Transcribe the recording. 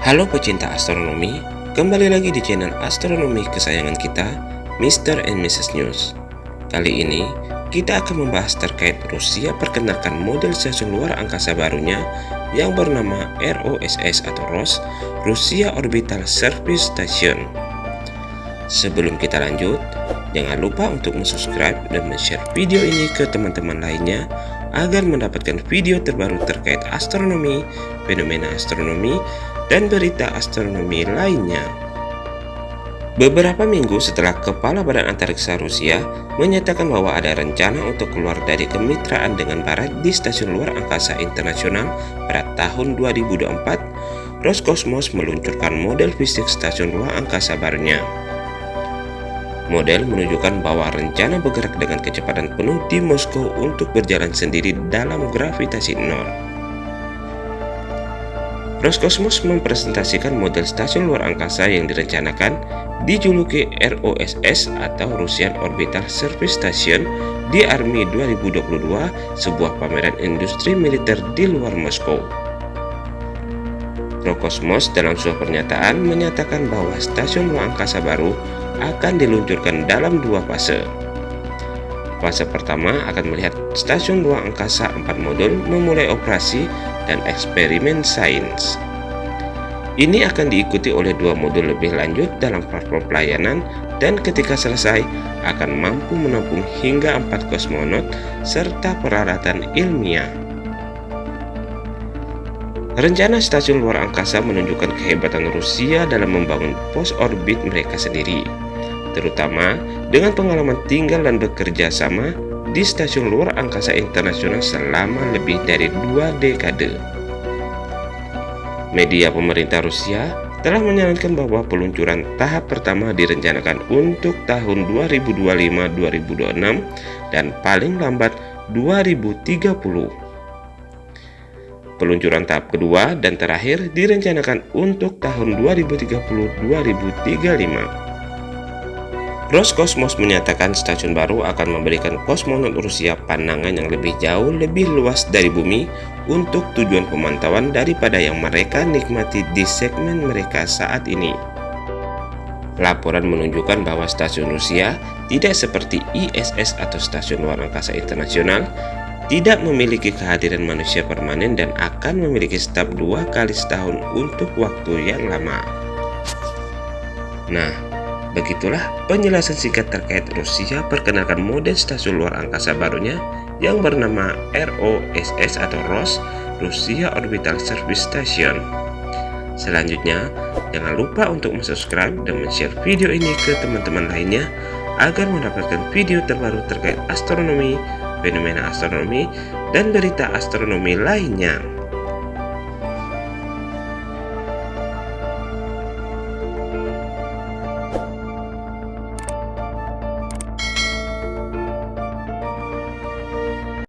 Halo pecinta astronomi, kembali lagi di channel astronomi kesayangan kita, Mr. and Mrs. News. Kali ini, kita akan membahas terkait Rusia perkenalkan model stasiun luar angkasa barunya yang bernama ROSS atau ROS, Rusia Orbital Service Station. Sebelum kita lanjut, jangan lupa untuk subscribe dan share video ini ke teman-teman lainnya agar mendapatkan video terbaru terkait astronomi, fenomena astronomi, dan berita astronomi lainnya. Beberapa minggu setelah Kepala Badan Antariksa Rusia menyatakan bahwa ada rencana untuk keluar dari kemitraan dengan Barat di Stasiun Luar Angkasa Internasional pada tahun 2024, Roskosmos meluncurkan model fisik Stasiun Luar Angkasa barunya. Model menunjukkan bahwa rencana bergerak dengan kecepatan penuh di Moskow untuk berjalan sendiri dalam gravitasi nol. Roskosmos mempresentasikan model stasiun luar angkasa yang direncanakan dijuluki ROSS atau Russian Orbital Service Station di Army 2022, sebuah pameran industri militer di luar Moskow. Rokosmos dalam sebuah pernyataan menyatakan bahwa stasiun luar angkasa baru akan diluncurkan dalam dua fase. Fase pertama akan melihat stasiun luar angkasa 4 modul memulai operasi dan eksperimen sains. Ini akan diikuti oleh dua modul lebih lanjut dalam platform pelayanan dan ketika selesai akan mampu menampung hingga empat kosmonot serta peralatan ilmiah. Rencana stasiun luar angkasa menunjukkan kehebatan Rusia dalam membangun pos orbit mereka sendiri, terutama dengan pengalaman tinggal dan bekerja sama di Stasiun Luar Angkasa Internasional selama lebih dari dua dekade. Media pemerintah Rusia telah menyarankan bahwa peluncuran tahap pertama direncanakan untuk tahun 2025-2026 dan paling lambat 2030. Peluncuran tahap kedua dan terakhir direncanakan untuk tahun 2030-2035. Roskosmos menyatakan stasiun baru akan memberikan kosmonot Rusia pandangan yang lebih jauh lebih luas dari bumi untuk tujuan pemantauan daripada yang mereka nikmati di segmen mereka saat ini. Laporan menunjukkan bahwa stasiun Rusia tidak seperti ISS atau Stasiun Luar Angkasa Internasional tidak memiliki kehadiran manusia permanen dan akan memiliki staf dua kali setahun untuk waktu yang lama. Nah, Begitulah penjelasan singkat terkait Rusia perkenalkan model stasiun luar angkasa barunya yang bernama ROSS atau ROS Rusia Orbital Service Station. Selanjutnya, jangan lupa untuk subscribe dan share video ini ke teman-teman lainnya agar mendapatkan video terbaru terkait astronomi, fenomena astronomi, dan berita astronomi lainnya.